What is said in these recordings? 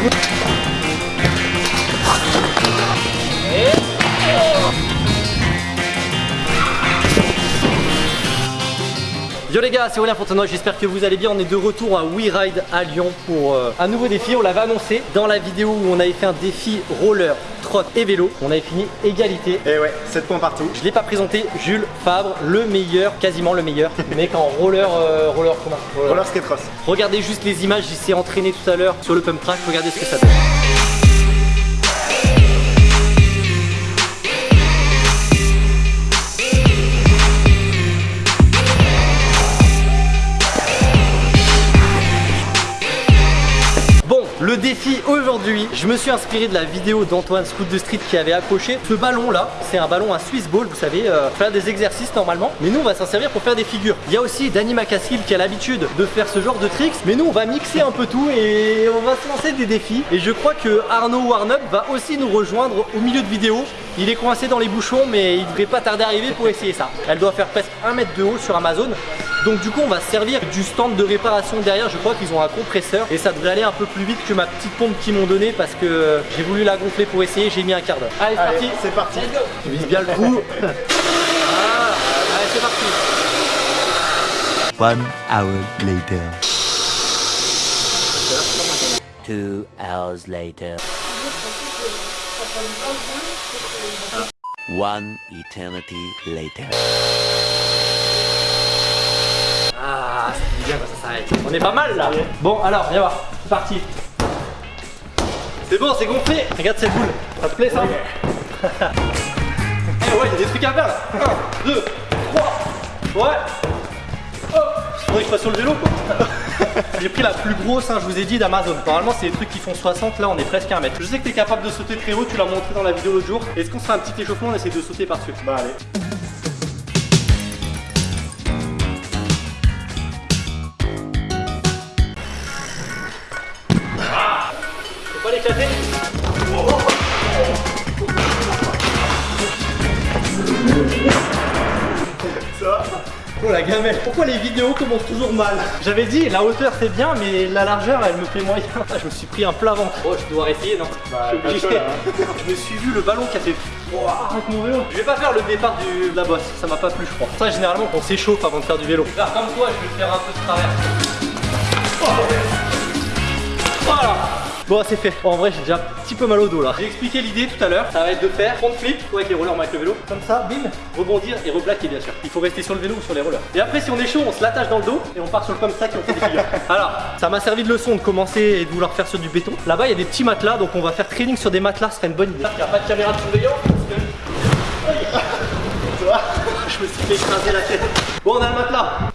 Woo! Yo les gars, c'est Aurélien Fontenoy, j'espère que vous allez bien. On est de retour à WeRide à Lyon pour euh, un nouveau défi. On l'avait annoncé dans la vidéo où on avait fait un défi roller, trot et vélo. On avait fini égalité. Et ouais, 7 points partout. Je l'ai pas présenté, Jules Fabre, le meilleur, quasiment le meilleur, mec en roller, euh, roller comment Roller skate cross. Regardez juste les images, il s'est entraîné tout à l'heure sur le pump track, regardez ce que ça donne. Le défi aujourd'hui, je me suis inspiré de la vidéo d'Antoine Scout de Street qui avait accroché ce ballon là. C'est un ballon à Swiss Ball, vous savez, euh, faire des exercices normalement. Mais nous, on va s'en servir pour faire des figures. Il y a aussi Danny Macassil qui a l'habitude de faire ce genre de tricks. Mais nous, on va mixer un peu tout et on va se lancer des défis. Et je crois que Arnaud Warnup va aussi nous rejoindre au milieu de vidéo. Il est coincé dans les bouchons, mais il devrait pas tarder à arriver pour essayer ça. Elle doit faire presque 1 mètre de haut sur Amazon. Donc du coup on va se servir du stand de réparation derrière Je crois qu'ils ont un compresseur et ça devrait aller un peu plus vite que ma petite pompe qu'ils m'ont donné Parce que j'ai voulu la gonfler pour essayer J'ai mis un quart d'heure Allez c'est parti c'est parti. Tu vises bien le coup Ah, Allez c'est parti One hour later. Two hours later. One eternity later. Ah c'est bien quand ça s'arrête On est pas mal là. Bon alors viens voir. C'est parti. C'est bon c'est gonflé. Regarde cette boule. Ça te plaît ça Eh ouais il y a des trucs à faire. Là 1, 2, 3 Ouais. Hop Faudrait que je fasse sur le vélo quoi J'ai pris la plus grosse, hein, je vous ai dit, d'Amazon. Normalement, c'est des trucs qui font 60, là on est presque à 1 mètre. Je sais que tu es capable de sauter très haut, tu l'as montré dans la vidéo l'autre jour. Est-ce qu'on se fait un petit échauffement On essaie de sauter par-dessus? Bah allez. La gamelle Pourquoi les vidéos commencent toujours mal J'avais dit, la hauteur c'est bien, mais la largeur elle me fait moyen. Je me suis pris un plat ventre. Oh, je dois essayer, non Bah, Je suis obligé. hein. Je me suis vu le ballon qui a fait. Avec mon vélo. Je vais pas faire le départ du- de la bosse, ça m'a pas plu, je crois. Ça, généralement, on s'échauffe avant de faire du vélo. Je vais faire comme toi, je vais faire un peu de travers. Voilà Bon c'est fait, en vrai j'ai déjà un petit peu mal au dos là. J'ai expliqué l'idée tout à l'heure, ça va être de faire front flip ouais, avec les rollers, on va avec le vélo, comme ça, bim, rebondir et replaquer bien sûr. Il faut rester sur le vélo ou sur les rollers. Et après si on est chaud, on se l'attache dans le dos et on part sur le comme ça qui on fait des figures. Alors, ça m'a servi de leçon de commencer et de vouloir faire sur du béton. Là-bas il y a des petits matelas, donc on va faire training sur des matelas, ce serait une bonne idée. Il n'y a pas de caméra de surveillance parce que... Je me suis fait écraser la tête. Bon on a le matelas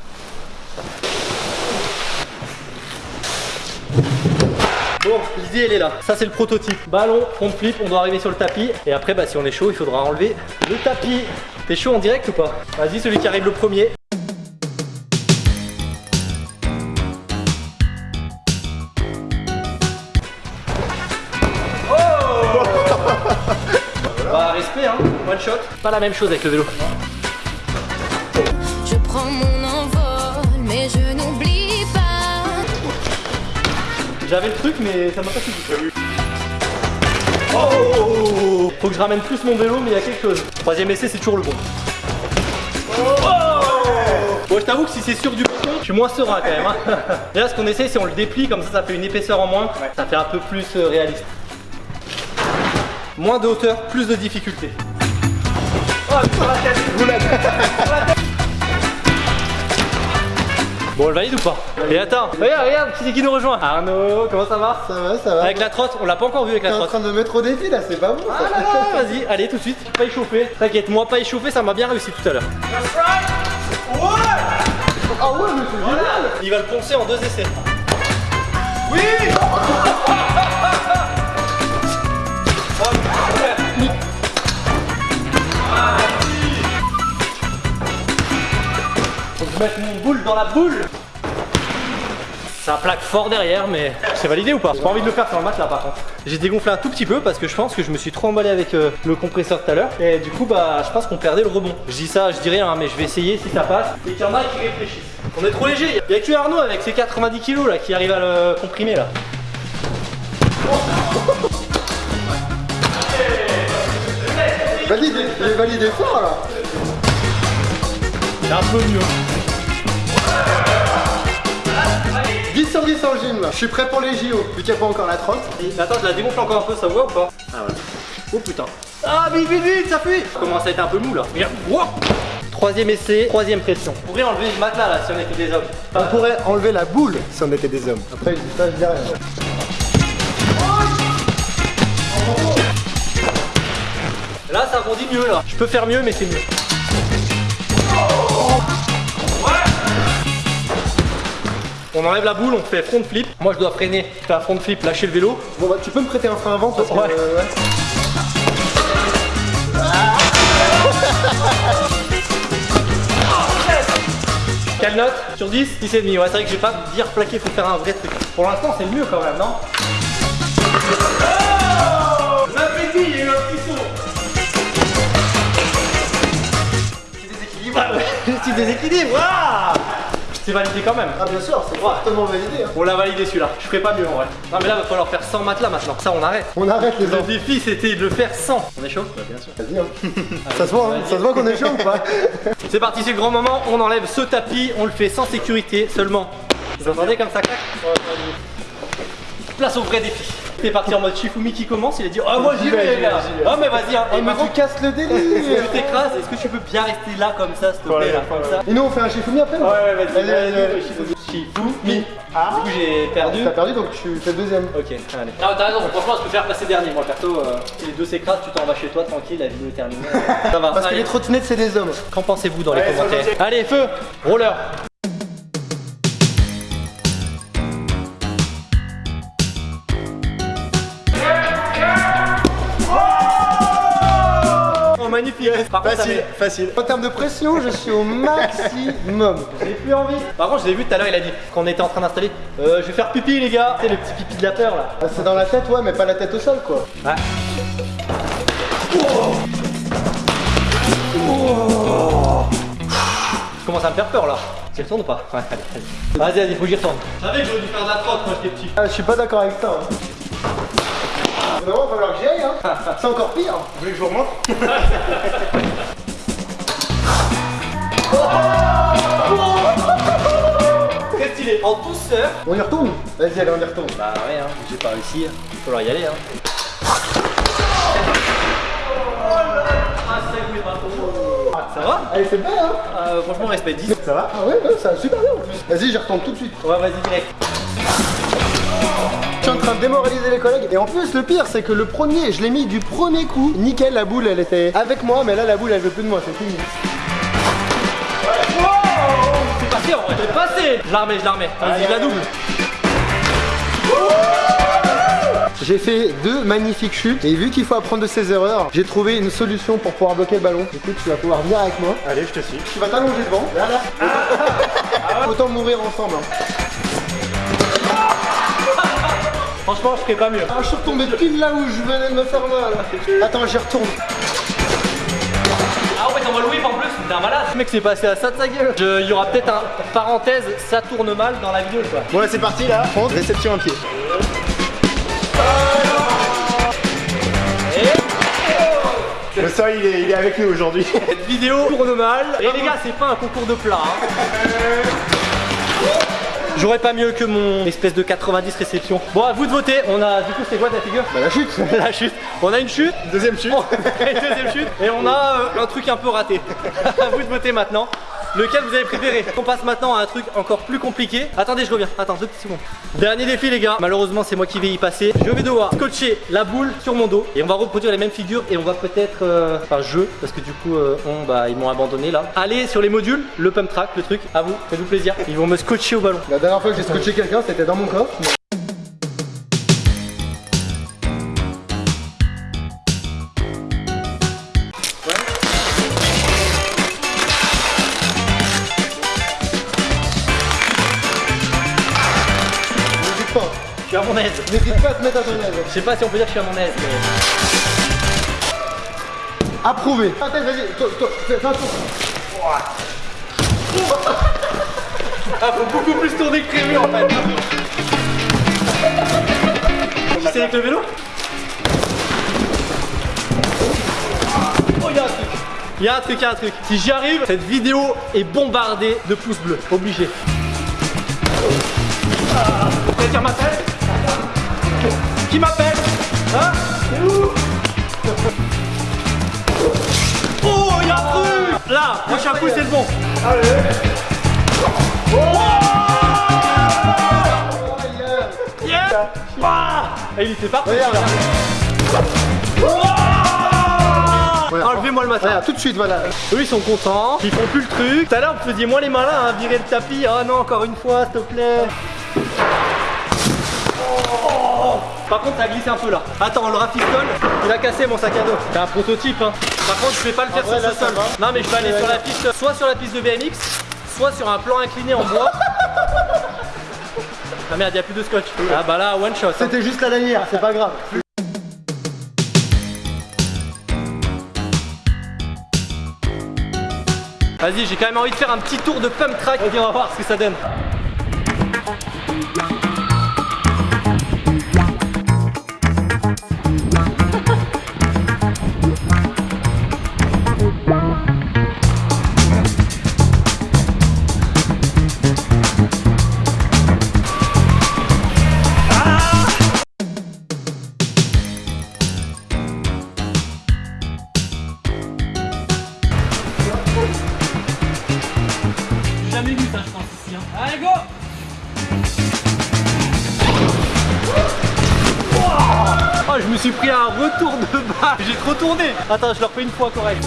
Bon, l'idée elle est là. Ça c'est le prototype. Ballon, front flip, on doit arriver sur le tapis. Et après, bah si on est chaud, il faudra enlever le tapis. T'es chaud en direct ou pas? Vas-y, celui qui arrive le premier. Oh Bah respect hein, one shot. Pas la même chose avec le vélo. J'avais le truc mais ça m'a pas suffi. Oh Faut que je ramène plus mon vélo mais il y a quelque chose. Troisième essai c'est toujours le bon. Oh Bon je t'avoue que si c'est sur du béton, je suis moins serein quand même. hein. Déjà ce qu'on essaie c'est on le déplie comme ça ça fait une épaisseur en moins. Ça fait un peu plus euh, réaliste. Moins de hauteur, plus de difficulté. Oh, sur la tête, roulade. Sur la tête. Bon, on le valide ou pas Et attends, regarde, regarde, qui c'est qui nous rejoint Arnaud, comment ça va Ça va, ça va. Avec la trotte, on l'a pas encore vu avec T'es la en trotte. train de me mettre au défi là, c'est pas bon Ah ça. là là, vas-y, allez tout de suite, pas échauffé. T'inquiète, moi pas échauffé, ça m'a bien réussi tout à l'heure. Ah ouais, mais c'est génial Il va le poncer en deux essais. Oui Mette mon boule dans la boule Ça plaque fort derrière, mais c'est validé ou pas J'ai pas envie de le faire sur le matelas par contre. J'ai dégonflé un tout petit peu parce que je pense que je me suis trop emballé avec euh, le compresseur tout à l'heure. Et du coup, bah, je pense qu'on perdait le rebond. Je dis ça, je dis rien, hein, mais je vais essayer si ça passe. Et qu'il y en a qui réfléchissent. On est trop léger. Il y a que Arnaud avec ses 90 kilos là qui arrive à le comprimer là. Valide, il est validé fort là. C'est un peu mieux. 10 sur 10 en gym là. Je suis prêt pour les JO. Vu qu'il n'y a pas encore la trotte. Et- Attends, je la dégonfle encore un peu, ça voit ou pas? Ah ouais. Oh putain. Ah vite, vite, vite, ça fuit Ça commence à être un peu mou là. Regarde. Wow. Troisième essai, troisième pression. On pourrait enlever le matelas là si on était des hommes. On pourrait enlever la boule si on était des hommes. Après, ça, je dis rien. Là, ça rebondit mieux là. Je peux faire mieux, mais c'est mieux. On enlève la boule, on fait front flip. Moi, je dois freiner. Je un front flip, lâcher le vélo. Bon, bah, tu peux me prêter un frein avant parce que. Ouais. euh, ouais. Quelle note Sur 10 10 et demi. Ouais, c'est vrai que j'ai pas bien replaqué, faut faire un vrai truc. Pour l'instant, c'est mieux quand même, non? L'appétit, il y a eu un petit saut. Petit déséquilibre. Ah ouais, petit déséquilibre. Waouh C'est validé quand même. Ah, bien sûr, c'est fortement validé. Hein. On l'a validé celui-là. Je ferai pas mieux en vrai. Non mais là, va falloir faire 100 matelas maintenant. Ça, on arrête. On arrête les Le défi, c'était de le faire 100. On est chaud? Bien sûr. Vas-y, hein. Ça se voit, hein. ça se voit qu'on est chaud ou pas? C'est parti, c'est le grand moment. On enlève ce tapis. On le fait sans sécurité seulement. Vous entendez comme ça? Claque Place au vrai défi. C'est parti en mode Shifumi qui commence. Il a dit Ah, moi j'y vais, les gars. Ah, mais vas-y, hein. Oh, Et mais tu casses le délire tu t'écrases, est-ce que tu peux bien rester là comme ça, s'il te plaît, là, comme ça Et nous, on fait un Shifumi après non Ouais, ouais, vas-y. Shifumi. Shifumi. Du coup, j'ai perdu. T'as perdu donc tu fais deuxième. Ok, allez. Non, t'as raison, franchement, je préfère passer dernier. Moi, perso, euh, si les deux s'écrasent, tu t'en vas chez toi tranquille, la vidéo est terminée. Ça va. Parce que les trottinettes, c'est des hommes. Qu'en pensez-vous dans les commentaires Allez, feu Roller Par contre, Facile, facile. En termes de pression, je suis au maximum. J'ai plus envie Par contre, je l'ai vu tout à l'heure, il a dit, quand on était en train d'installer, euh, je vais faire pipi, les gars C'est le petit pipi de la peur, là Ah, C'est dans la tête, ouais, mais pas la tête au sol, quoi. Ouais. Je commence à me faire peur là. Tu retournes ou pas? Ouais, allez, allez. Vas-y, vas-y, faut que j'y retourne. Je savais que j'aurais dû faire de la trotte quand j'étais petit. Ah, je suis pas d'accord avec ça. Hein. Vraiment, falloir que j'y aille, hein. C'est encore pire. Vous voulez que je vous remonte Très stylé. En douceur. On y retourne Vas-y, allez, on y retourne. Bah ouais, hein, j'ai pas réussi. Il va falloir y aller. Hein. Ça va? Allez, c'est bien, hein Euh, Franchement, respect 10. Ça va? Ah ouais, ouais, ça va super bien en plus. Vas-y, j'y retourne tout de suite. Ouais, vas-y, direct. Je suis en train de démoraliser les collègues. Et en plus, le pire, c'est que le premier, je l'ai mis du premier coup. Nickel, la boule, elle était avec moi, mais là, la boule, elle veut plus de moi, c'est fini. C'est passé en vrai. C'est passé Je la remets, je la remets. Vas-y, la double. J'ai fait deux magnifiques chutes et vu qu'il faut apprendre de ses erreurs, j'ai trouvé une solution pour pouvoir bloquer le ballon. Écoute, tu vas pouvoir venir avec moi. Allez, je te suis. Tu vas t'allonger devant. Là, là. Autant mourir ensemble. hein. Franchement, je ferai pas mieux. Ah, je suis retombé pile là où je venais de me faire mal. Attends, j'y retourne. Ah ouais, t'en vas le whip en plus, t'es un malade. Le mec s'est passé à ça de sa gueule. Je- Il y aura peut-être un parenthèse, ça tourne mal dans la vidéo quoi. Bon, là, c'est parti là. Prendre, réception un pied. Le sol, il est, il est avec nous aujourd'hui. Cette vidéo tourne mal. Et les gars, c'est pas un concours de plat. hein. J'aurais pas mieux que mon espèce de 90 réception. Bon, à vous de voter. On a, du coup, c'est quoi ta figure? Bah, la chute. La chute. On a une chute? Deuxième chute. Et deuxième chute. Et on a euh, un truc un peu raté. à vous de voter maintenant. Lequel vous avez préféré On passe maintenant à un truc encore plus compliqué. Attendez, je reviens. Attends, deux petites secondes. Dernier défi, les gars. Malheureusement, c'est moi qui vais y passer. Je vais devoir scotcher la boule sur mon dos et on va reproduire les mêmes figures et on va peut-être, euh, enfin, je, parce que du coup, euh, bah, ils m'ont abandonné là. Allez sur les modules, le pump track, le truc. À vous, faites-vous plaisir. Ils vont me scotcher au ballon. La dernière fois que j'ai scotché quelqu'un, c'était dans mon corps. Te mettre à ton aise. Je sais pas si on peut dire que je suis à mon aise, mais. Approuvé. Attends, vas-y, fais un tour. Ah, faut beaucoup plus tourner que prévu en fait. C'est avec le vélo? Oh, il y a un truc. Il y a un truc, il y a un truc. Si j'y arrive, cette vidéo est bombardée de pouces bleus. Obligé. Ah, Quelqu'un m'appelle Qui m'appelle Hein C'est où Oh, il y a un truc Là, prochain coup, c'est le bon. Yeah Ouah Et il était parti. Regarde. Voilà. Enlevez-moi le matin. Regarde, tout de suite, voilà. Eux ils sont contents, ils font plus le truc. Tout à l'heure vous faisiez moins les malins, hein, virer le tapis. Oh non, encore une fois, s'il te plaît. Par contre, ça glisse un peu là. Attends, on le rafistole. Il a cassé mon sac à dos. C'est un prototype. Hein. Par contre, je vais pas le faire vrai, sur là, ce sol. Non, mais je vais aller sur la piste, soit sur la piste de BMX, soit sur un plan incliné en bois. Ah merde, il a plus de scotch. Ah bah là, one shot. hein. C'était juste la lanière, c'est pas grave. Vas-y, j'ai quand même envie de faire un petit tour de pump track. Ok, on va voir ce que ça donne. Me suis pris un retour de bas. J'ai trop tourné. Attends, je le refais une fois correct.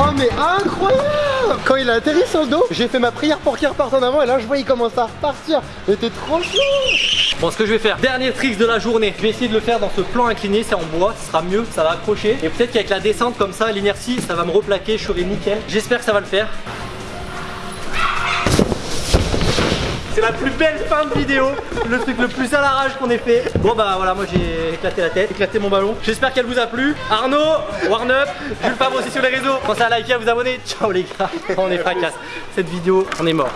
Oh mais incroyable Quand il a atterri sur le dos, j'ai fait ma prière pour qu'il reparte en avant et là je vois il commence à repartir. Mais t'es trop chaud Bon, ce que je vais faire, dernier trick de la journée. Je vais essayer de le faire dans ce plan incliné, c'est en bois, ce sera mieux, ça va accrocher. Et peut-être qu'avec la descente comme ça, l'inertie, ça va me replaquer, je serai nickel. J'espère que ça va le faire. C'est la plus belle fin de vidéo, le truc le plus à l'arrache qu'on ait fait. Bon bah voilà, moi j'ai éclaté la tête, éclaté mon ballon. J'espère qu'elle vous a plu. Arnaud, Warn Up, Jules Favre aussi sur les réseaux. Pensez à liker, à vous abonner. Ciao les gars, on est fracasse. Cette vidéo, on est mort.